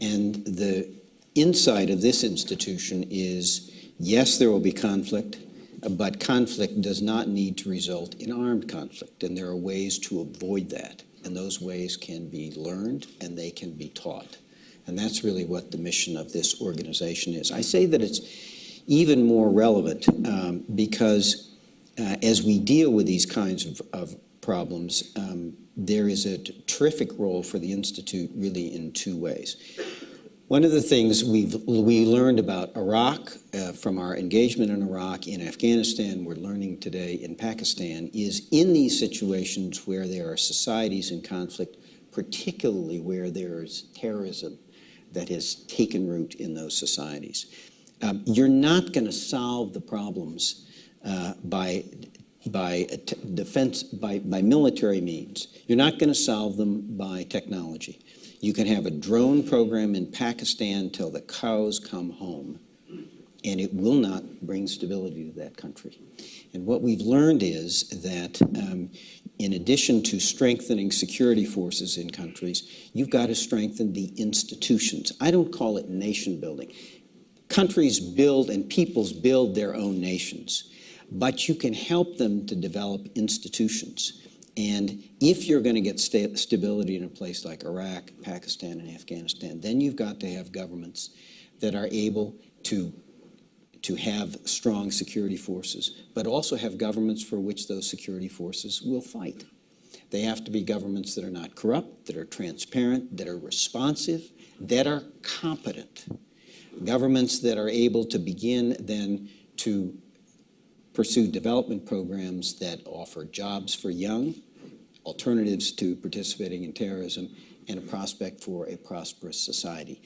And the insight of this institution is, yes, there will be conflict, but conflict does not need to result in armed conflict, and there are ways to avoid that. And those ways can be learned and they can be taught. And that's really what the mission of this organization is. I say that it's even more relevant um, because uh, as we deal with these kinds of, of problems, um, there is a terrific role for the Institute really in two ways. One of the things we've we learned about Iraq uh, from our engagement in Iraq, in Afghanistan, we're learning today in Pakistan, is in these situations where there are societies in conflict, particularly where there is terrorism that has taken root in those societies. Um, you're not going to solve the problems uh, by by defense by, by military means. You're not going to solve them by technology. You can have a drone program in Pakistan till the cows come home, and it will not bring stability to that country. And what we've learned is that um, in addition to strengthening security forces in countries, you've got to strengthen the institutions. I don't call it nation building. Countries build and peoples build their own nations, but you can help them to develop institutions. And if you're going to get sta stability in a place like Iraq, Pakistan, and Afghanistan, then you've got to have governments that are able to to have strong security forces, but also have governments for which those security forces will fight. They have to be governments that are not corrupt, that are transparent, that are responsive, that are competent. Governments that are able to begin then to pursue development programs that offer jobs for young, alternatives to participating in terrorism, and a prospect for a prosperous society.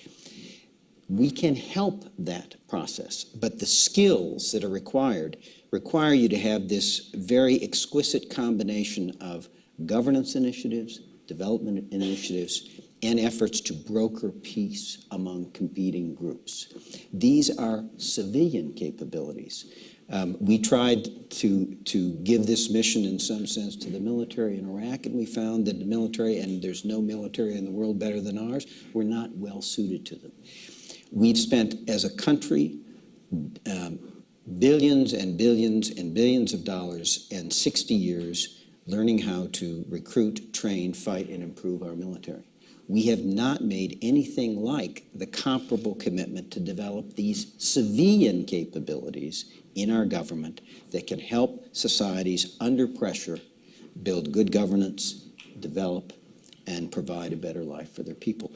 We can help that process, but the skills that are required require you to have this very exquisite combination of governance initiatives, development initiatives, and efforts to broker peace among competing groups. These are civilian capabilities. Um, we tried to, to give this mission in some sense to the military in Iraq, and we found that the military, and there's no military in the world better than ours, were not well suited to them. We've spent, as a country, um, billions and billions and billions of dollars and 60 years learning how to recruit, train, fight, and improve our military. We have not made anything like the comparable commitment to develop these civilian capabilities in our government that can help societies under pressure build good governance, develop, and provide a better life for their people.